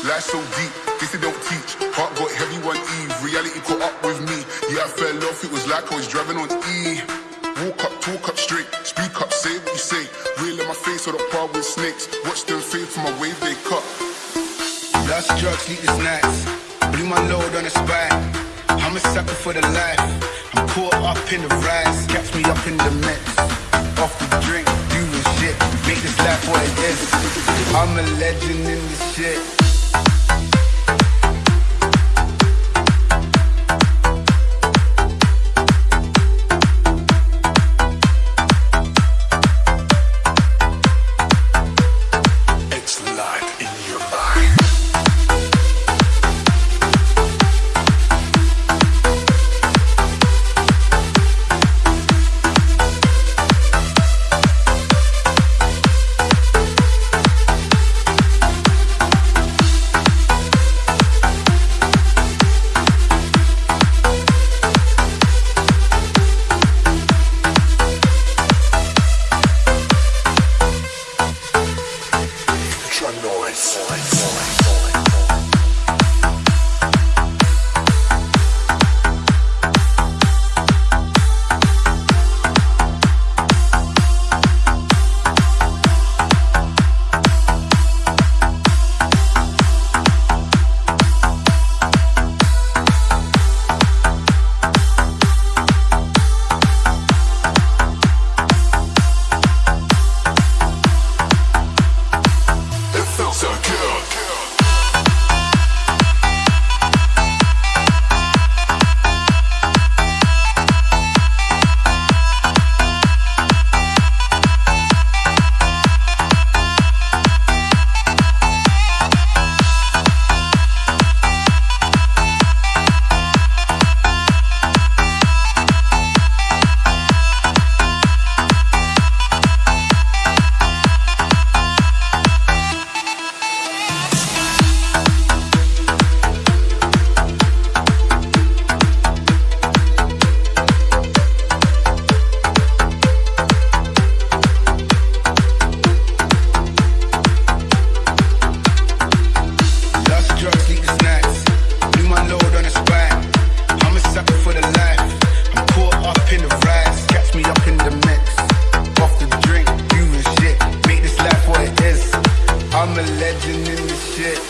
Life so deep, this they don't teach. Heart got heavy one Eve, reality caught up with me. Yeah, I fell off, it was like I was driving on E. Walk up, talk up straight, speak up, say what you say. Real in my face or the par with snakes. Watch them fade from my wave they cut. Lost drugs, sleepless nights. Blew my load on the spine. I'm a sucker for the life. I'm caught up in the rise. Catch me up in the mix. Off the drink, doing shit. Make this life what it is. I'm a legend in this shit. I'm shit.